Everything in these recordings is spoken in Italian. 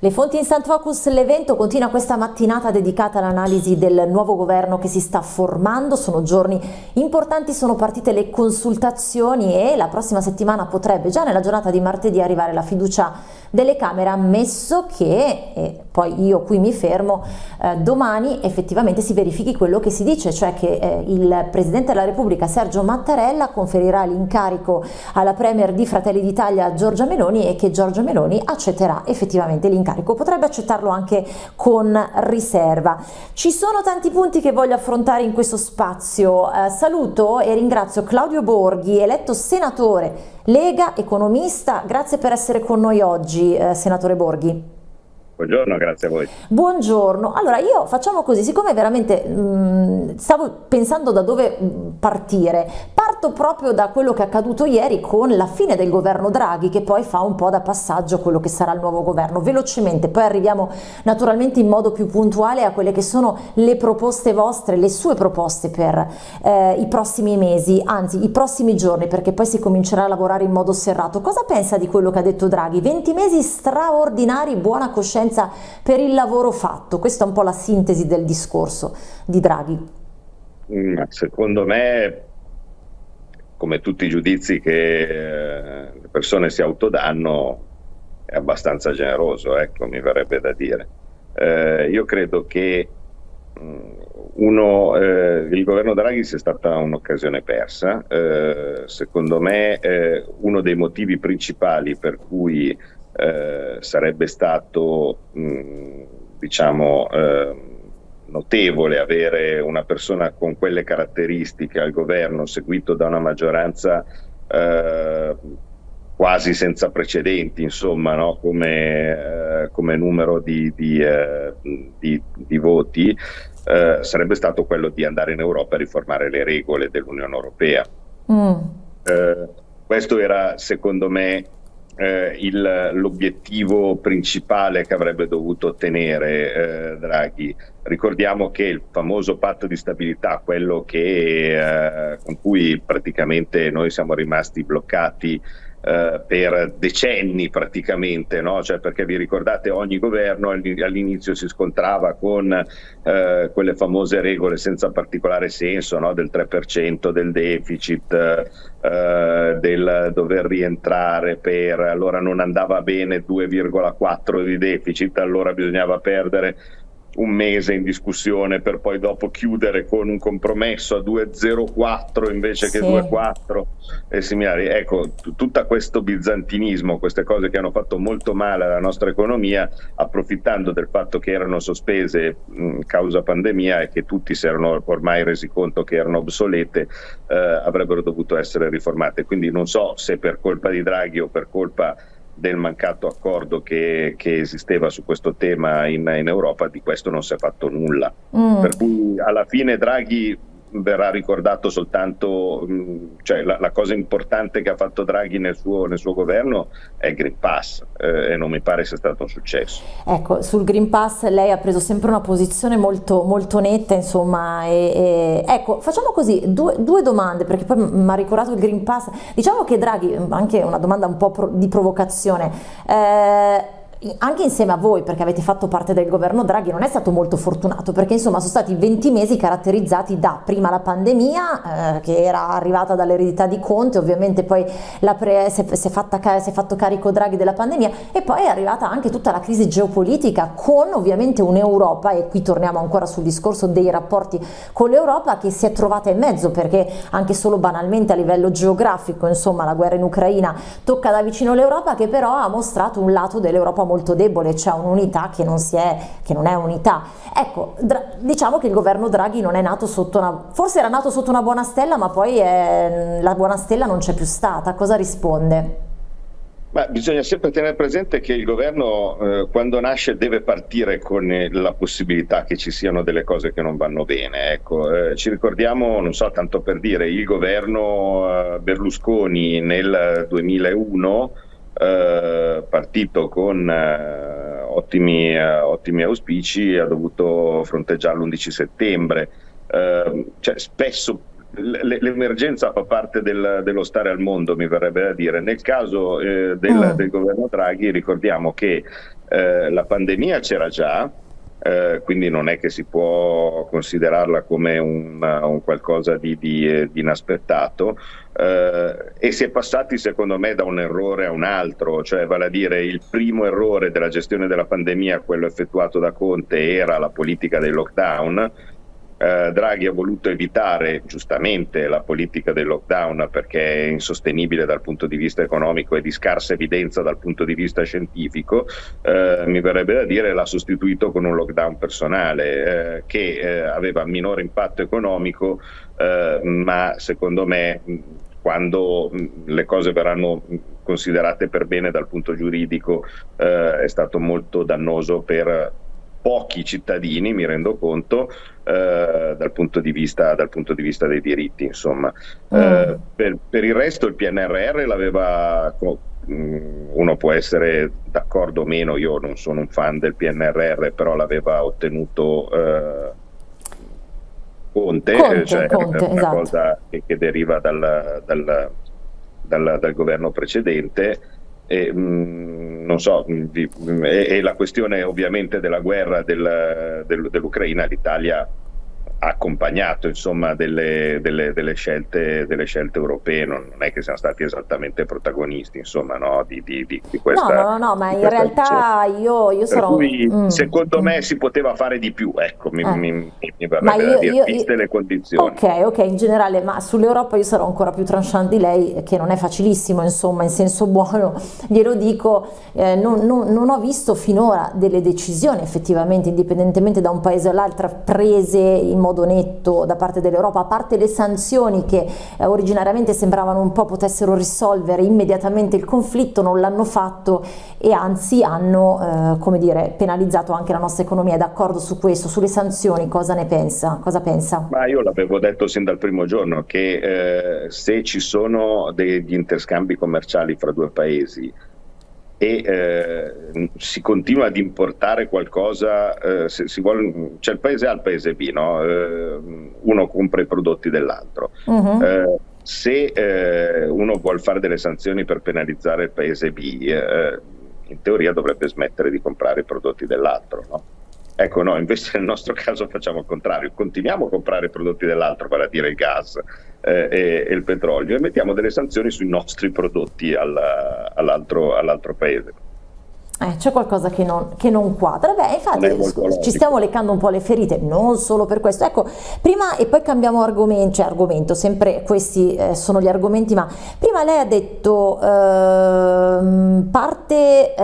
Le fonti Instant Focus, l'evento continua questa mattinata dedicata all'analisi del nuovo governo che si sta formando, sono giorni importanti, sono partite le consultazioni e la prossima settimana potrebbe già nella giornata di martedì arrivare la fiducia delle Camere, ammesso che, e poi io qui mi fermo, eh, domani effettivamente si verifichi quello che si dice, cioè che eh, il Presidente della Repubblica Sergio Mattarella conferirà l'incarico alla Premier di Fratelli d'Italia Giorgia Meloni e che Giorgia Meloni accetterà effettivamente l'incarico incarico, potrebbe accettarlo anche con riserva. Ci sono tanti punti che voglio affrontare in questo spazio. Eh, saluto e ringrazio Claudio Borghi, eletto senatore Lega, economista. Grazie per essere con noi oggi, eh, senatore Borghi. Buongiorno, grazie a voi. Buongiorno, allora io facciamo così, siccome veramente mh, stavo pensando da dove partire, parto proprio da quello che è accaduto ieri con la fine del governo Draghi che poi fa un po' da passaggio quello che sarà il nuovo governo, velocemente, poi arriviamo naturalmente in modo più puntuale a quelle che sono le proposte vostre, le sue proposte per eh, i prossimi mesi, anzi i prossimi giorni perché poi si comincerà a lavorare in modo serrato. Cosa pensa di quello che ha detto Draghi? 20 mesi straordinari, buona coscienza riconoscenza per il lavoro fatto. Questa è un po' la sintesi del discorso di Draghi. Mm, secondo me, come tutti i giudizi che eh, le persone si autodanno, è abbastanza generoso, ecco, mi verrebbe da dire. Eh, io credo che mm, uno, eh, il governo Draghi sia stata un'occasione persa. Eh, secondo me eh, uno dei motivi principali per cui eh, sarebbe stato mh, mm, diciamo eh, notevole avere una persona con quelle caratteristiche al governo seguito da una maggioranza eh, quasi senza precedenti insomma no? come, eh, come, numero di, di, eh, di, di voti sarebbe stato quello di andare in Europa a riformare le regole dell'Unione Europea mm. questo era secondo me eh, l'obiettivo principale che avrebbe dovuto ottenere eh, Draghi. Ricordiamo che il famoso patto di stabilità, quello che, eh, con cui praticamente noi siamo rimasti bloccati eh, per decenni praticamente, no? cioè perché vi ricordate ogni governo all'inizio si scontrava con eh, quelle famose regole senza particolare senso no? del 3% del deficit, eh, del dover rientrare per, allora non andava bene 2,4 di deficit, allora bisognava perdere un mese in discussione per poi dopo chiudere con un compromesso a 2,04 invece sì. che 2,4 e similari. Ecco, tutto questo bizantinismo, queste cose che hanno fatto molto male alla nostra economia, approfittando del fatto che erano sospese mh, causa pandemia e che tutti si erano ormai resi conto che erano obsolete, eh, avrebbero dovuto essere riformate. Quindi non so se per colpa di Draghi o per colpa del mancato accordo che, che esisteva su questo tema in, in, Europa, di questo non si è fatto nulla. Mm. Per cui alla fine Draghi verrà ricordato soltanto, mm, cioè la, la, cosa importante che ha fatto Draghi nel suo, nel suo governo è il Green Pass eh, e non mi pare sia stato un successo. Ecco, sul Green Pass lei ha preso sempre una posizione molto, molto netta, insomma, e, e, ecco, facciamo così, due, due domande, perché poi mi ha ricordato il Green Pass, diciamo che Draghi, anche una domanda un po' pro, di provocazione, eh, anche insieme a voi, perché avete fatto parte del governo Draghi, non è stato molto fortunato, perché insomma sono stati 20 mesi caratterizzati da prima la pandemia, eh, che era arrivata dall'eredità di Conte, ovviamente poi pre, si, è, si, è fatta, si, è, fatto carico Draghi della pandemia, e poi è arrivata anche tutta la crisi geopolitica, con ovviamente un'Europa, e qui torniamo ancora sul discorso dei rapporti con l'Europa, che si è trovata in mezzo, perché anche solo banalmente a livello geografico, insomma la guerra in Ucraina tocca da vicino l'Europa, che però ha mostrato un lato dell'Europa molto debole, c'è un'unità che, non che non è unità. Ecco, diciamo che il governo Draghi non è nato sotto una, forse era nato sotto una buona stella, ma poi è, la buona stella non c'è più stata. Cosa risponde? Ma bisogna sempre tenere presente che il governo eh, quando nasce deve partire con eh, la possibilità che ci siano delle cose che non vanno bene. Ecco, eh, ci ricordiamo, non so, tanto per dire, il governo eh, Berlusconi nel 2001 eh, partito con eh, ottimi, eh, ottimi, auspici ha dovuto fronteggiare l'11 settembre. Eh, cioè, spesso l'emergenza fa parte del, dello stare al mondo, mi verrebbe da dire. Nel caso eh, del, mm. del, governo Draghi ricordiamo che eh, la pandemia c'era già, eh, quindi non è che si può considerarla come un, un qualcosa di, di, eh, di inaspettato. Eh, e si è passati secondo me da un errore a un altro, cioè vale a dire il primo errore della gestione della pandemia, quello effettuato da Conte, era la politica dei lockdown eh, Draghi ha voluto evitare giustamente la politica del lockdown perché è insostenibile dal punto di vista economico e di scarsa evidenza dal punto di vista scientifico, eh, mi verrebbe da dire l'ha sostituito con un lockdown personale eh, che eh, aveva minore impatto economico, eh, ma secondo me quando le cose verranno considerate per bene dal punto giuridico eh, è stato molto dannoso per pochi cittadini, mi rendo conto, eh, dal, punto vista, dal, punto di vista, dei diritti. Insomma. Mm. Eh, per, per, il resto il PNRR l'aveva, mm, uno può essere d'accordo o meno, io non sono un fan del PNRR, però l'aveva ottenuto eh, Conte, Conte, cioè Conte una esatto. cosa che, che deriva dal, dal, dal governo precedente e, mh, mm, non so, di, e, e, la questione ovviamente della guerra del, del, dell'Ucraina, l'Italia accompagnato insomma, delle, delle, delle, scelte, delle, scelte, europee, non, non, è che siamo stati esattamente protagonisti insomma, no, di, di, di, questa. No, no, no, ma in realtà io, io sarò. Cui, mm. Secondo me si poteva fare di più, ecco, mi, eh. mi, mi verrebbe io, dire, io, viste io, le condizioni. Ok, ok, in generale, ma sull'Europa io sarò ancora più tranchant di lei, che non è facilissimo, insomma, in senso buono, glielo dico, eh, non, non, non ho visto finora delle decisioni effettivamente, indipendentemente da un paese all'altro, prese in modo modo netto da parte dell'Europa, a parte le sanzioni che eh, originariamente sembravano un po' potessero risolvere immediatamente il conflitto, non l'hanno fatto e anzi hanno eh, come dire, penalizzato anche la nostra economia. È d'accordo su questo, sulle sanzioni, cosa ne pensa? Cosa pensa? Ma io l'avevo detto sin dal primo giorno che eh, se ci sono degli interscambi commerciali fra due paesi e eh, si continua ad importare qualcosa, eh, se si vuole, c'è il paese A e il paese B, no? eh, uno compra i prodotti dell'altro. Uh-huh. se eh, uno vuole fare delle sanzioni per penalizzare il paese B, eh, in teoria dovrebbe smettere di comprare i prodotti dell'altro. No? Ecco, no, invece nel nostro caso facciamo il contrario, continuiamo a comprare i prodotti dell'altro, vale a dire il gas eh, e, e, il petrolio, e mettiamo delle sanzioni sui nostri prodotti alla, all'altro, all'altro paese. Eh, c'è qualcosa che non, che non quadra. Beh, infatti ci stiamo leccando un po' le ferite, non solo per questo. Ecco, prima e poi cambiamo argomento, cioè argomento, sempre questi eh, sono gli argomenti, ma prima lei ha detto, eh, parte,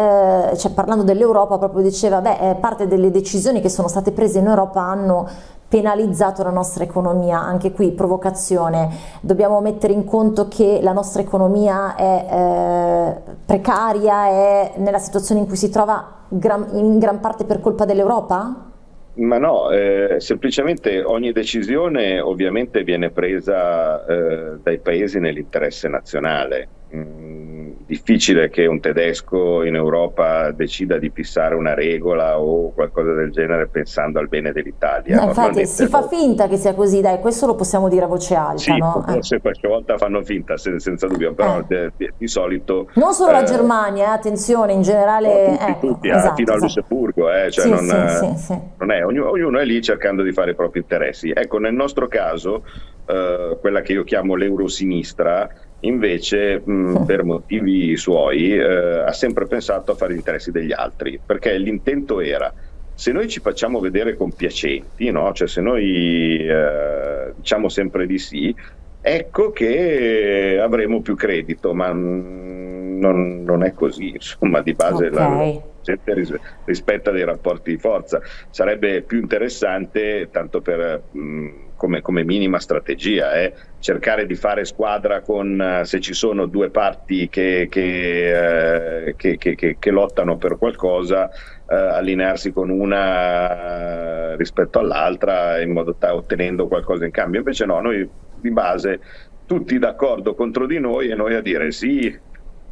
cioè parlando dell'Europa, proprio diceva, beh, eh, parte delle decisioni che sono state prese in Europa hanno penalizzato la nostra economia, anche qui provocazione, dobbiamo mettere in conto che la nostra economia è eh, precaria, è nella situazione in cui si trova gran, in gran parte per colpa dell'Europa? Ma no, eh, semplicemente ogni decisione ovviamente viene presa eh, dai paesi nell'interesse nazionale. Mm difficile che un tedesco in Europa decida di fissare una regola o qualcosa del genere pensando al bene dell'Italia. No, infatti si fa finta che sia così, dai, questo lo possiamo dire a voce alta. Sì, no? forse eh. qualche volta fanno finta, sen senza dubbio, però eh. di, di, solito... Non solo eh, la Germania, eh, attenzione, in generale... tutti, ecco, tutti esatto, fino esatto. a Lussemburgo, eh, cioè sì, non, sì, sì, non, è, ognuno, ognuno, è lì cercando di fare i propri interessi. Ecco, nel nostro caso, eh, quella che io chiamo l'eurosinistra, invece mh, per motivi suoi eh, ha sempre pensato a fare gli interessi degli altri, perché l'intento era se noi ci facciamo vedere compiacenti, no? cioè se noi eh, diciamo sempre di sì, ecco che avremo più credito, ma non, non è così, insomma di base okay. la gente rispetta dei rapporti di forza, sarebbe più interessante tanto per... Mh, come, come minima strategia, eh. cercare di fare squadra con, uh, se ci sono due parti che, che, uh, che, che lottano per qualcosa, uh, allinearsi con una rispetto all'altra in modo da ottenendo qualcosa in cambio. Invece no, noi di base tutti d'accordo contro di noi e noi a dire sì,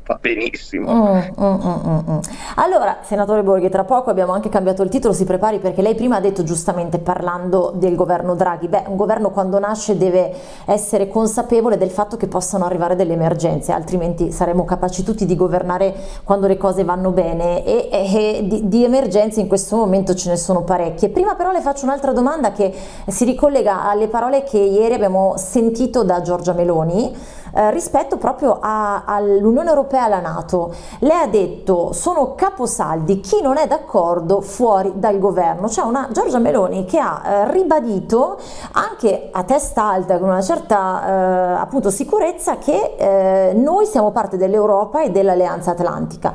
va benissimo. Mm, mm, mm, allora, senatore Borghi, tra poco abbiamo anche cambiato il titolo, si prepari perché lei prima ha detto giustamente parlando del governo Draghi, beh, un governo quando nasce deve essere consapevole del fatto che possano arrivare delle emergenze, altrimenti saremo capaci tutti di governare quando le cose vanno bene e, e, e di, di emergenze in questo momento ce ne sono parecchie. Prima però le faccio un'altra domanda che si ricollega alle parole che ieri abbiamo sentito da Giorgia Meloni eh, rispetto proprio all'Unione Europea e alla Nato. Lei ha detto sono caposaldi chi non è d'accordo fuori dal governo, c'è una Giorgia Meloni che ha eh, ribadito anche a testa alta con una certa eh, appunto sicurezza che eh, noi siamo parte dell'Europa e dell'Alleanza Atlantica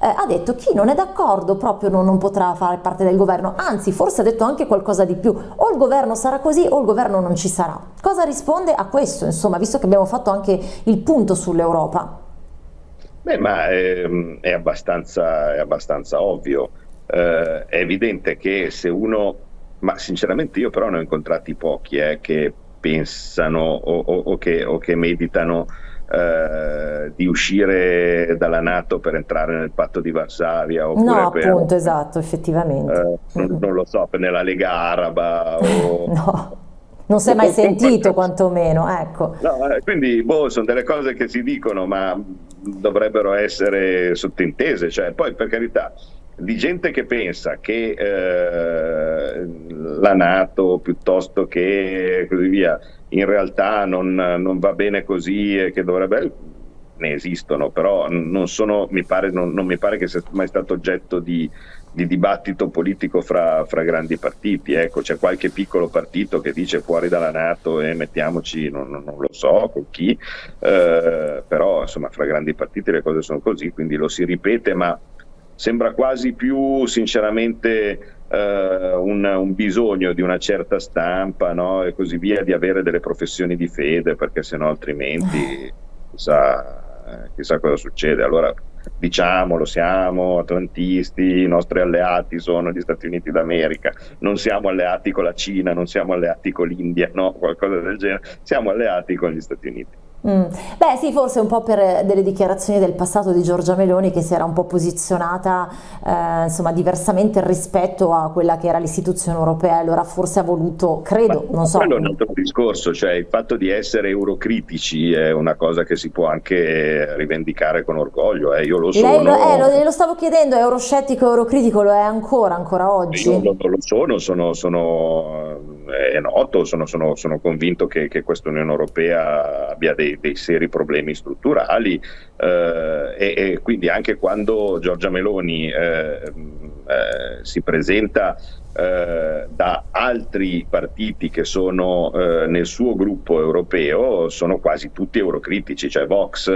eh, ha detto chi non è d'accordo proprio non, non, potrà fare parte del governo, anzi forse ha detto anche qualcosa di più, o il governo sarà così o il governo non ci sarà. Cosa risponde a questo, insomma, visto che abbiamo fatto anche il punto sull'Europa? Beh, ma è, ehm, è, abbastanza, è abbastanza, ovvio, eh, è evidente che se uno, ma sinceramente io però ne ho incontrati pochi eh, che pensano o, o, o, che, o che meditano eh, di uscire dalla Nato per entrare nel patto di Varsavia oppure no per, appunto esatto effettivamente. eh, non, non, lo so nella Lega Araba o, no non si è mai sentito quantomeno ecco. No, eh, quindi boh, sono delle cose che si dicono ma dovrebbero essere sottintese cioè, poi per carità di gente che pensa che eh, la Nato piuttosto che così via in realtà non, non va bene così e che dovrebbe ne esistono, però non, sono, mi pare, non, non, mi pare che sia mai stato oggetto di, di dibattito politico fra, fra grandi partiti. Ecco, c'è qualche piccolo partito che dice fuori dalla Nato e mettiamoci, non, non lo so con chi, eh, però insomma fra grandi partiti le cose sono così, quindi lo si ripete, ma sembra quasi più sinceramente eh, un, un, bisogno di una certa stampa no? e così via di avere delle professioni di fede perché sennò altrimenti chissà, chissà cosa succede. Allora diciamolo, siamo atlantisti, i nostri alleati sono gli Stati Uniti d'America, non siamo alleati con la Cina, non siamo alleati con l'India, no, qualcosa del genere, siamo alleati con gli Stati Uniti. Mm. Beh sì, forse un po' per delle dichiarazioni del passato di Giorgia Meloni che si era un po' posizionata eh, insomma diversamente rispetto a quella che era l'istituzione europea, allora forse ha voluto, credo, Ma non so. Quello è un altro discorso, cioè il fatto di essere eurocritici è una cosa che si può anche rivendicare con orgoglio, eh. io lo sono. Lei lo, eh, lo, lo, stavo chiedendo, è euroscettico, eurocritico, lo è ancora, ancora oggi? Io lo, lo sono, sono, sono è noto, sono, sono, sono convinto che, che questa Unione Europea abbia dei, dei seri problemi strutturali eh, e, e, quindi anche quando Giorgia Meloni eh, eh, si presenta eh, da altri partiti che sono eh, nel suo gruppo europeo sono quasi tutti eurocritici, cioè Vox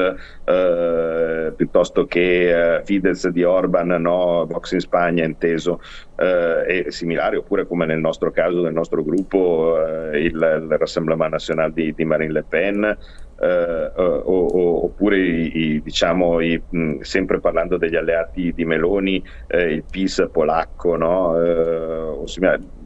eh, piuttosto che eh, Fidesz di Orban, no? Vox in Spagna inteso, eh, e similari, oppure come nel nostro caso, nel nostro gruppo, il, il Rassemblement National di, di Marine Le Pen, eh, o, o, oppure i, i, diciamo, i, mh, sempre parlando degli alleati di Meloni, eh, il PIS polacco, no? eh, おしまい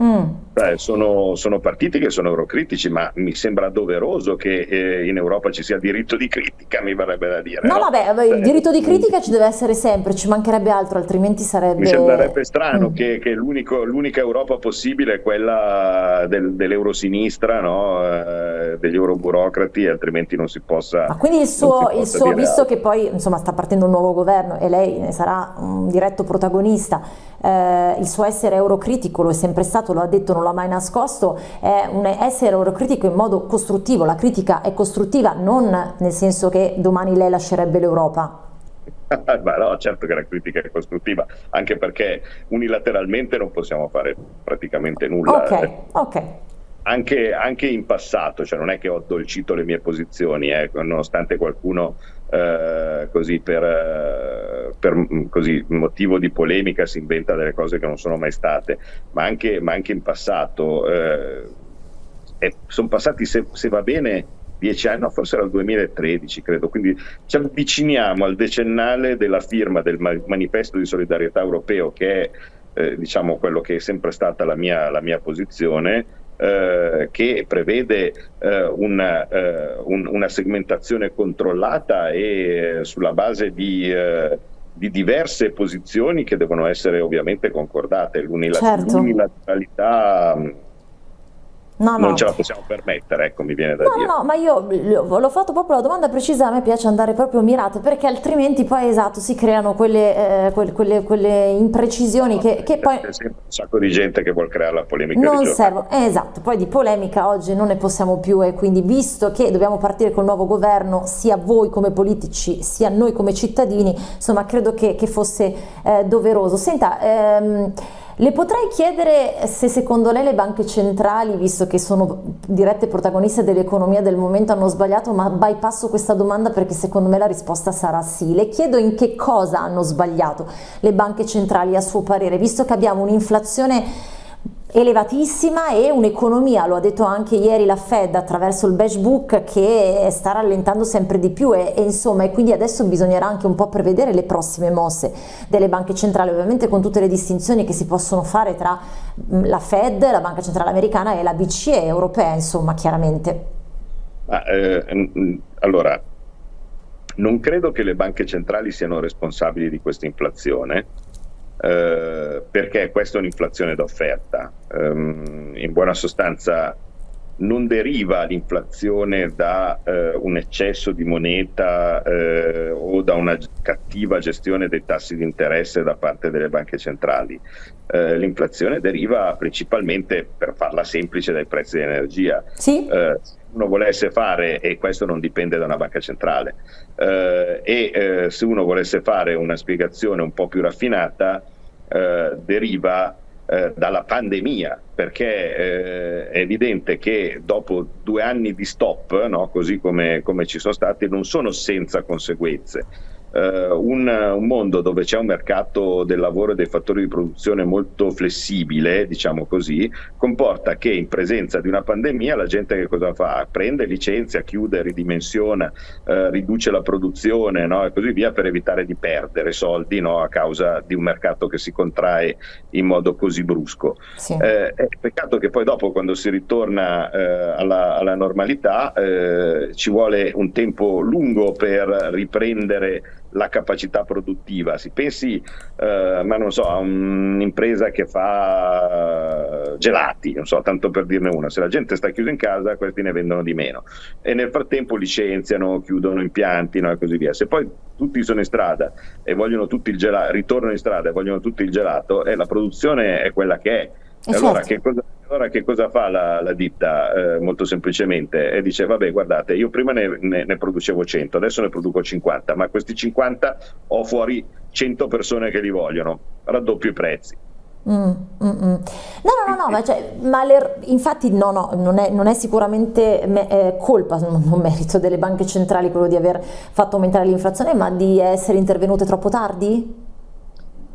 Mm. Beh, sono, sono, partiti che sono eurocritici, ma mi sembra doveroso che eh, in Europa ci sia diritto di critica, mi verrebbe da dire. No, no? vabbè, il diritto di critica ci deve essere sempre, ci mancherebbe altro, altrimenti sarebbe... Mi sembrerebbe strano mm. che, che l'unica Europa possibile è quella del, dell'eurosinistra, no? eh, degli euroburocrati, altrimenti non si possa... Ma quindi il suo, il suo visto che poi insomma, sta partendo un nuovo governo e lei ne sarà un diretto protagonista, eh, il suo essere eurocritico lo è sempre stato, lo ha detto, non l'ha mai nascosto, è un essere eurocritico in modo costruttivo, la critica è costruttiva, non nel senso che domani lei lascerebbe l'Europa. Ma no, certo che la critica è costruttiva, anche perché unilateralmente non possiamo fare praticamente nulla. Ok, ok. Anche, anche, in passato, cioè non è che ho addolcito le mie posizioni, eh, nonostante qualcuno eh, così per, eh, per mm, così, motivo di polemica si inventa delle cose che non sono mai state, ma anche, ma anche in passato eh, sono passati, se, se, va bene, dieci anni, no, forse era il 2013 credo, quindi ci avviciniamo al decennale della firma del manifesto di solidarietà europeo che è eh, diciamo quello che è sempre stata la mia, la mia posizione eh, che prevede eh, una, eh, un, una, segmentazione controllata e eh, sulla base di, eh, di, diverse posizioni che devono essere ovviamente concordate. Certo. No, non no. ce la possiamo permettere, ecco, mi viene da no, dire. No, no, ma io l'ho fatto proprio la domanda precisa, a me piace andare proprio mirate, perché altrimenti poi, esatto, si creano quelle, eh, quelle, quelle, quelle imprecisioni no, che, che poi... C'è sempre un sacco di gente che vuole creare la polemica. Non servono, eh, esatto, poi di polemica oggi non ne possiamo più e quindi visto che dobbiamo partire col nuovo governo, sia voi come politici, sia noi come cittadini, insomma, credo che, che fosse eh, doveroso. Senta, ehm, le potrei chiedere se secondo lei le banche centrali, visto che sono dirette protagoniste dell'economia del momento, hanno sbagliato, ma bypasso questa domanda perché secondo me la risposta sarà sì. Le chiedo in che cosa hanno sbagliato le banche centrali a suo parere, visto che abbiamo un'inflazione elevatissima e un'economia, lo ha detto anche ieri la Fed attraverso il Beige Book, che sta rallentando sempre di più e, e, insomma e quindi adesso bisognerà anche un po' prevedere le prossime mosse delle banche centrali, ovviamente con tutte le distinzioni che si possono fare tra la Fed, la Banca Centrale Americana e la BCE europea, insomma chiaramente. Ah, eh, allora, non credo che le banche centrali siano responsabili di questa inflazione, eh, perché questa è un'inflazione d'offerta. Um, in buona sostanza non deriva l'inflazione da eh, un eccesso di moneta eh, o da una cattiva gestione dei tassi di interesse da parte delle banche centrali. Eh, l'inflazione deriva principalmente, per farla semplice, dai prezzi dell'energia. Sì. Eh, uno volesse fare, e questo non dipende da una banca centrale, eh, e eh, se uno volesse fare una spiegazione un po' più raffinata, deriva eh, dalla pandemia, perché eh, è evidente che dopo due anni di stop, no, così come, come ci sono stati, non sono senza conseguenze eh, un, un, mondo dove c'è un mercato del lavoro e dei fattori di produzione molto flessibile, diciamo così, comporta che in presenza di una pandemia la gente che cosa fa? Prende, licenzia, chiude, ridimensiona, eh, riduce la produzione no? e così via per evitare di perdere soldi no? a causa di un mercato che si contrae in modo così brusco. Sì. Eh, è peccato che poi dopo quando si ritorna eh, alla, alla, normalità eh, ci vuole un tempo lungo per riprendere la capacità produttiva. Si pensi, eh, ma non so, a un'impresa che fa gelati, non so, tanto per dirne una, se la gente sta chiusa in casa, questi ne vendono di meno e nel frattempo licenziano, chiudono impianti no, e così via. Se poi tutti sono in strada e vogliono tutti il gelato, ritornano in strada e vogliono tutti il gelato, eh, la produzione è quella che è. E allora, che cosa, allora, che cosa, fa la, la ditta? Eh, molto semplicemente e dice: Vabbè, guardate, io prima ne, ne, ne, producevo 100, adesso ne produco 50, ma questi 50 ho fuori 100 persone che li vogliono, raddoppio i prezzi. Mm, mm, mm. No, no, no, no, ma, cioè, ma le, infatti no, no, non è, non è sicuramente me, è colpa, non merito delle banche centrali quello di aver fatto aumentare l'inflazione, ma di essere intervenute troppo tardi?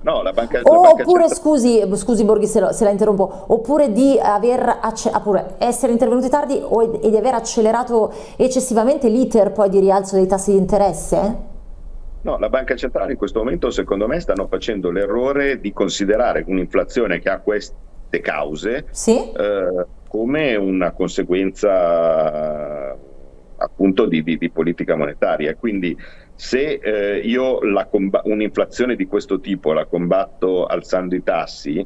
No, la banca, o, la oppure, scusi, scusi Borghi se, lo, se, la interrompo, oppure di aver oppure essere intervenuti tardi o, e di aver accelerato eccessivamente l'iter poi di rialzo dei tassi di interesse? No, la banca centrale in questo momento secondo me stanno facendo l'errore di considerare un'inflazione che ha queste cause sì? eh, come una conseguenza appunto di, di, di politica monetaria. Quindi se eh, io un'inflazione di questo tipo la combatto alzando i tassi,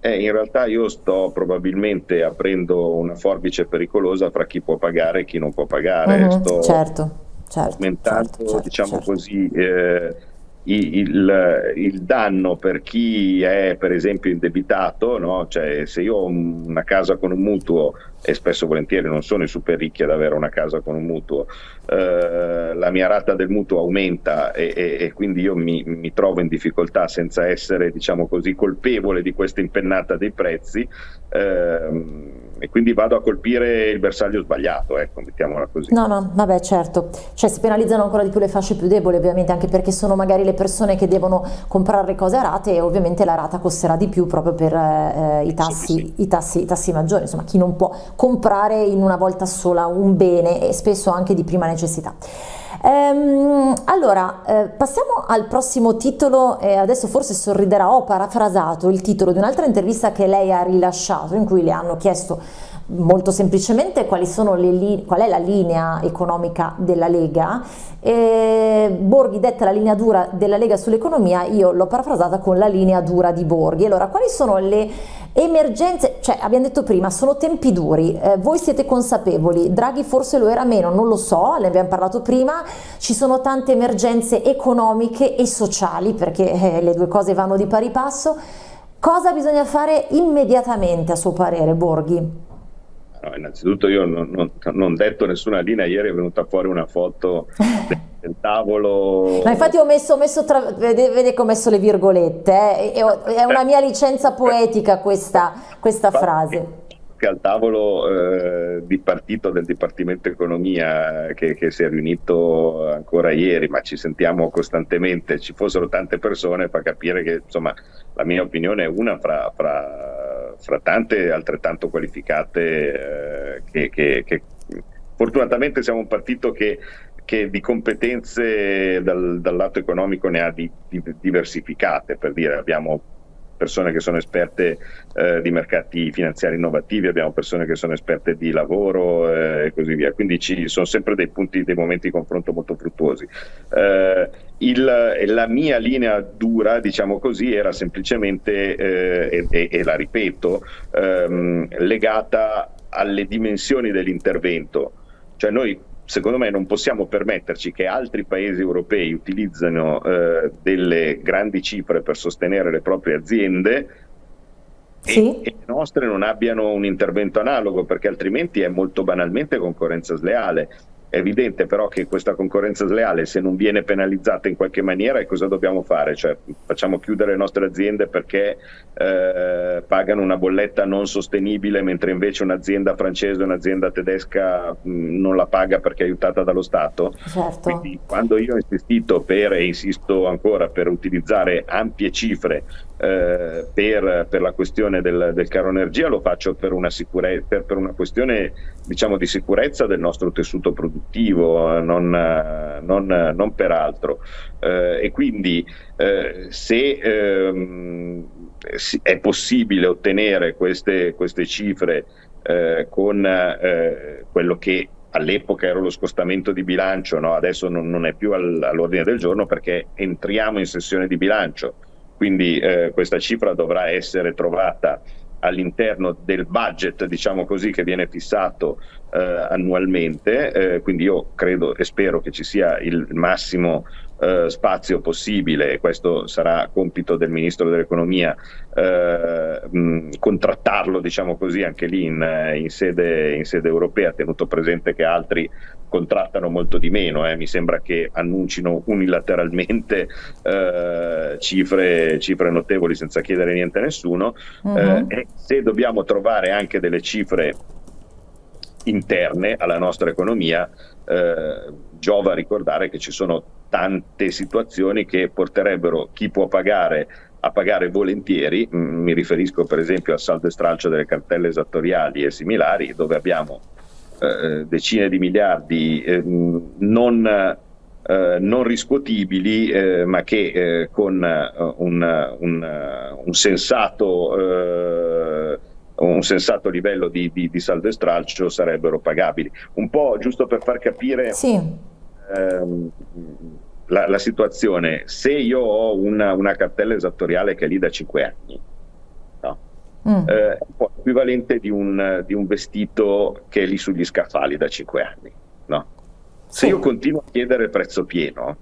eh, in realtà io sto probabilmente aprendo una forbice pericolosa fra chi può pagare e chi non può pagare. Mm, sto certo, certo, aumentando, certo, certo, diciamo certo. così, eh, il, il, danno per chi è per esempio indebitato, no? cioè se io ho una casa con un mutuo e spesso volentieri non sono i super ricchi ad avere una casa con un mutuo, eh, la mia rata del mutuo aumenta e, e, e quindi io mi, mi, trovo in difficoltà senza essere diciamo così colpevole di questa impennata dei prezzi. Eh, e quindi vado a colpire il bersaglio sbagliato, ecco, mettiamola così. No, no, vabbè, certo, cioè si penalizzano ancora di più le fasce più deboli ovviamente, anche perché sono magari le persone che devono comprare cose a rate e ovviamente la rata costerà di più proprio per eh, i, tassi, sì, sì. I, tassi, i tassi maggiori, insomma chi non può comprare in una volta sola un bene e spesso anche di prima necessità. Ehm, allora, eh, passiamo al prossimo titolo, eh, adesso forse sorriderà, ho parafrasato il titolo di un'altra intervista che lei ha rilasciato in cui le hanno chiesto molto semplicemente qual è la linea economica della Lega. E Borghi detta la linea dura della Lega sull'economia, io l'ho parafrasata con la linea dura di Borghi. Allora, quali sono le emergenze? Cioè, abbiamo detto prima, sono tempi duri, eh, voi siete consapevoli, Draghi forse lo era meno, non lo so, ne abbiamo parlato prima, ci sono tante emergenze economiche e sociali, perché eh, le due cose vanno di pari passo. Cosa bisogna fare immediatamente a suo parere, Borghi? No, innanzitutto io non, non, non, detto nessuna linea, ieri è venuta fuori una foto del tavolo. Ma infatti ho messo, ho messo tra, vede, vede, che ho messo le virgolette, eh? è, una mia licenza poetica questa, questa frase al tavolo eh, di partito del Dipartimento Economia che, che, si è riunito ancora ieri, ma ci sentiamo costantemente, ci fossero tante persone fa capire che insomma, la mia opinione è una fra, fra, fra tante altrettanto qualificate eh, che, che, che fortunatamente siamo un partito che che di competenze dal, dal, lato economico ne ha di, di, diversificate, per dire abbiamo persone che sono esperte eh, di mercati finanziari innovativi, abbiamo persone che sono esperte di lavoro eh, e così via. Quindi ci sono sempre dei punti, dei momenti di confronto molto fruttuosi. Eh, il, la mia linea dura, diciamo così, era semplicemente, eh, e, e, la ripeto, ehm, legata alle dimensioni dell'intervento. Cioè noi secondo me non possiamo permetterci che altri paesi europei utilizzino eh, delle grandi cifre per sostenere le proprie aziende sì. e, e, le nostre non abbiano un intervento analogo perché altrimenti è molto banalmente concorrenza sleale è evidente però che questa concorrenza sleale, se non viene penalizzata in qualche maniera, cosa dobbiamo fare? Cioè, facciamo chiudere le nostre aziende perché eh, pagano una bolletta non sostenibile, mentre invece un'azienda francese o un'azienda tedesca mh, non la paga perché è aiutata dallo Stato. Certo. Quindi, quando io ho insistito per, e insisto ancora per utilizzare ampie cifre eh, per, per, la questione del, del, caro energia lo faccio per una, per, per una questione diciamo, di sicurezza del nostro tessuto produttivo, non, non, non per altro. Eh, e quindi eh, se ehm, è possibile ottenere queste, queste cifre eh, con eh, quello che all'epoca era lo scostamento di bilancio, no? adesso non, non è più all, all'ordine del giorno perché entriamo in sessione di bilancio quindi eh, questa cifra dovrà essere trovata all'interno del budget, diciamo così, che viene fissato eh, annualmente, eh, quindi io credo e spero che ci sia il massimo eh, spazio possibile, e questo sarà compito del Ministro dell'Economia, eh, mh, contrattarlo, diciamo così, anche lì in, in, sede, in, sede, europea, tenuto presente che altri contrattano molto di meno, eh. mi sembra che annuncino unilateralmente eh, cifre, cifre, notevoli senza chiedere niente a nessuno, uh-huh. e se dobbiamo trovare anche delle cifre interne alla nostra economia, eh, giova ricordare che ci sono tante situazioni che porterebbero chi può pagare a pagare volentieri, mm, mi riferisco per esempio al saldo e stralcio delle cartelle esattoriali e similari, dove abbiamo eh, decine di miliardi eh, non, non, riscuotibili, eh, ma che eh, con un, un, un, sensato, un, sensato, livello di, di, di, saldo e stralcio sarebbero pagabili. Un po' giusto per far capire... Sì ehm, la, la, situazione, se io ho una, una, cartella esattoriale che è lì da 5 anni? Mm. eh, è un po' equivalente di un, di un, vestito che è lì sugli scaffali da 5 anni. No? Se io continuo a chiedere il prezzo pieno,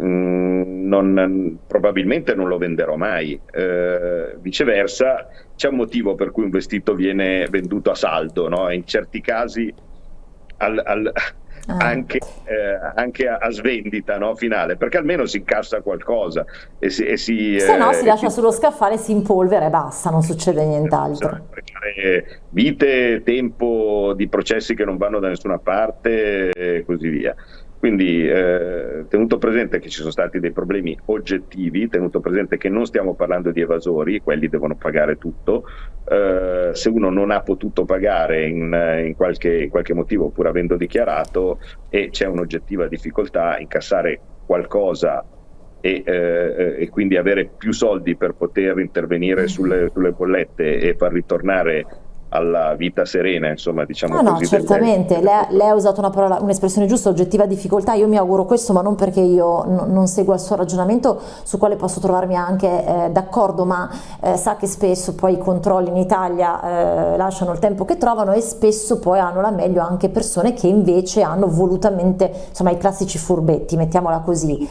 mm, non, probabilmente non lo venderò mai. Eh, viceversa, c'è un motivo per cui un vestito viene venduto a saldo, no? in certi casi al, al. Anche, eh, anche a, a, svendita no, finale, perché almeno si incassa qualcosa. E si, e si, Se no, si eh, lascia si... sullo scaffale, si impolvera e basta, non succede nient'altro. Vite, tempo di processi che non vanno da nessuna parte e così via. Quindi eh, tenuto presente che ci sono stati dei problemi oggettivi, tenuto presente che non stiamo parlando di evasori, quelli devono pagare tutto, eh, se uno non ha potuto pagare in, in, qualche, in qualche motivo pur avendo dichiarato e c'è un'oggettiva difficoltà a incassare qualcosa e, eh, e, quindi avere più soldi per poter intervenire sulle, sulle bollette e far ritornare alla vita serena, insomma, diciamo no, così. No, certamente, lei, lei, ha usato una parola, un'espressione giusta, oggettiva difficoltà, io mi auguro questo, ma non perché io non segua il suo ragionamento, su quale posso trovarmi anche eh, d'accordo, ma eh, sa che spesso poi i controlli in Italia eh, lasciano il tempo che trovano e spesso poi hanno la meglio anche persone che invece hanno volutamente, insomma, i classici furbetti, mettiamola così.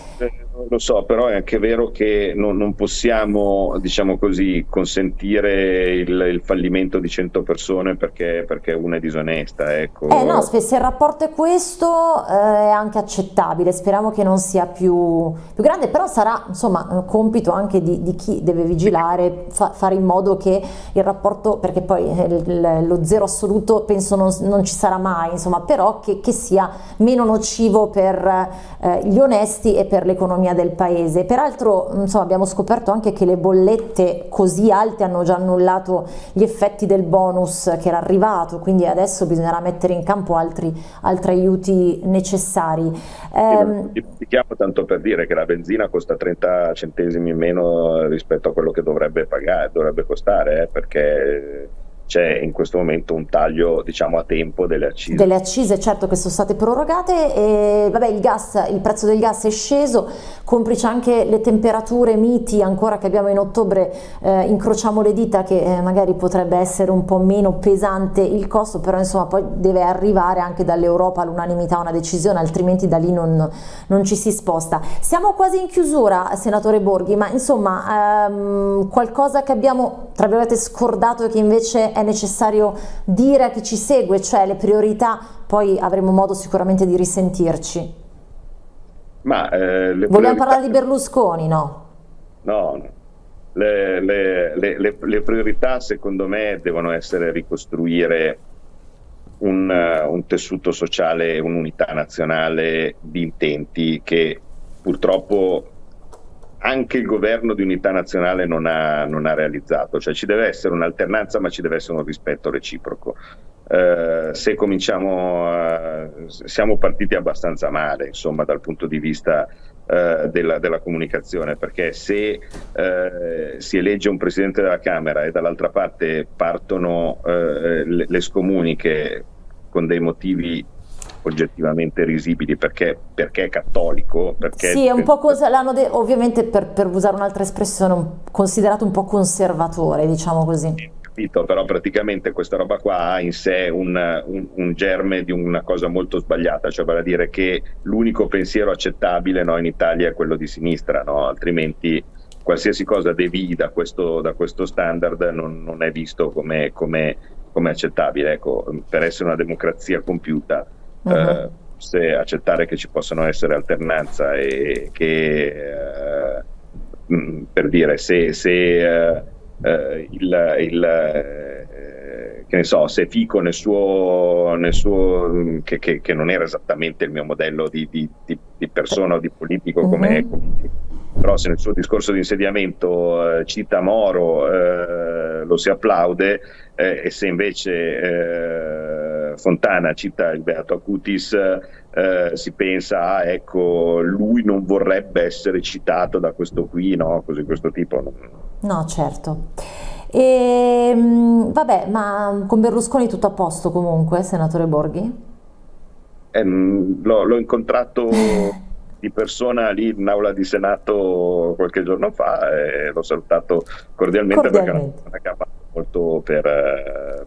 Eh, lo so, però è anche vero che non, non possiamo, diciamo così, consentire il, il, fallimento di 100 persone perché, perché una è disonesta. Ecco. Eh no, se il rapporto è questo eh, è anche accettabile, speriamo che non sia più, più grande, però sarà insomma compito anche di, di chi deve vigilare, fa, fare in modo che il rapporto, perché poi il, lo zero assoluto penso non, non, ci sarà mai, insomma, però che, che sia meno nocivo per eh, gli onesti e per l'economia del paese. Peraltro insomma, abbiamo scoperto anche che le bollette così alte hanno già annullato gli effetti del bonus che era arrivato, quindi adesso bisognerà mettere in campo altri, altri aiuti necessari. Eh, Dimentichiamo tanto per dire che la benzina costa 30 centesimi in meno rispetto a quello che dovrebbe pagare, dovrebbe costare, eh, perché c'è in questo momento un taglio diciamo a tempo delle accise. Delle accise certo che sono state prorogate e vabbè il gas, il prezzo del gas è sceso, complice anche le temperature miti ancora che abbiamo in ottobre, eh, incrociamo le dita che eh, magari potrebbe essere un po' meno pesante il costo, però insomma poi deve arrivare anche dall'Europa all'unanimità una decisione, altrimenti da lì non, non, ci si sposta. Siamo quasi in chiusura, senatore Borghi, ma insomma ehm, qualcosa che abbiamo tra virgolette scordato e che invece è necessario dire a chi ci segue, cioè le priorità, poi avremo modo sicuramente di risentirci. Ma, eh, Vogliamo priorità... parlare di Berlusconi, no? No, no. Le, le, le, le, priorità secondo me devono essere ricostruire un, un tessuto sociale, un'unità nazionale di intenti che purtroppo anche il governo di unità nazionale non ha, non ha realizzato, cioè ci deve essere un'alternanza ma ci deve essere un rispetto reciproco. Eh, se cominciamo, a, siamo partiti abbastanza male insomma dal punto di vista eh, della, della, comunicazione perché se eh, si elegge un presidente della Camera e dall'altra parte partono eh, le, le scomuniche con dei motivi oggettivamente risibili perché, perché è cattolico. Perché sì, è un po' cosa, l'hanno de- ovviamente per, per, usare un'altra espressione, un, considerato un po' conservatore, diciamo così. Capito, però praticamente questa roba qua ha in sé un, un, un, germe di una cosa molto sbagliata, cioè vale a dire che l'unico pensiero accettabile no, in Italia è quello di sinistra, no? altrimenti qualsiasi cosa devi da questo, da questo standard non, non, è visto come, come, come accettabile. Ecco, per essere una democrazia compiuta uh-huh. se accettare che ci possano essere alternanza e che eh, mm, per dire se, se eh, eh, il, il eh, che ne so, se Fico nel suo, nel suo mm, che, che, che, non era esattamente il mio modello di, di, di, persona o di politico uh-huh. come, però se nel suo discorso di insediamento eh, cita Moro eh, lo si applaude eh, e se invece eh, Fontana cita il Beato Acutis eh, si pensa ah, ecco lui non vorrebbe essere citato da questo qui no? Così questo tipo. No certo. E, ehm, vabbè ma con Berlusconi tutto a posto comunque senatore Borghi? Ehm, l'ho, l'ho incontrato di persona lì in aula di Senato qualche giorno fa e l'ho salutato cordialmente, cordialmente. perché ha fatto molto per, eh,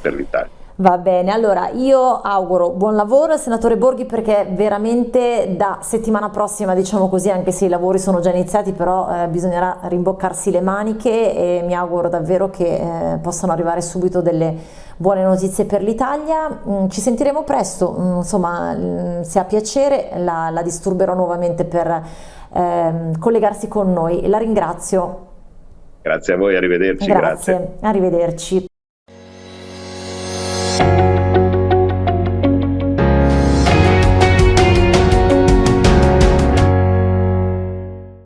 per l'Italia. Va bene, allora io auguro buon lavoro al senatore Borghi perché veramente da settimana prossima, diciamo così, anche se i lavori sono già iniziati, però eh, bisognerà rimboccarsi le maniche e mi auguro davvero che eh, possano arrivare subito delle buone notizie per l'Italia. Mm, ci sentiremo presto, mm, insomma, mm, se ha piacere la, la disturberò nuovamente per ehm, collegarsi con noi. La ringrazio. Grazie a voi, arrivederci. Grazie, grazie. arrivederci.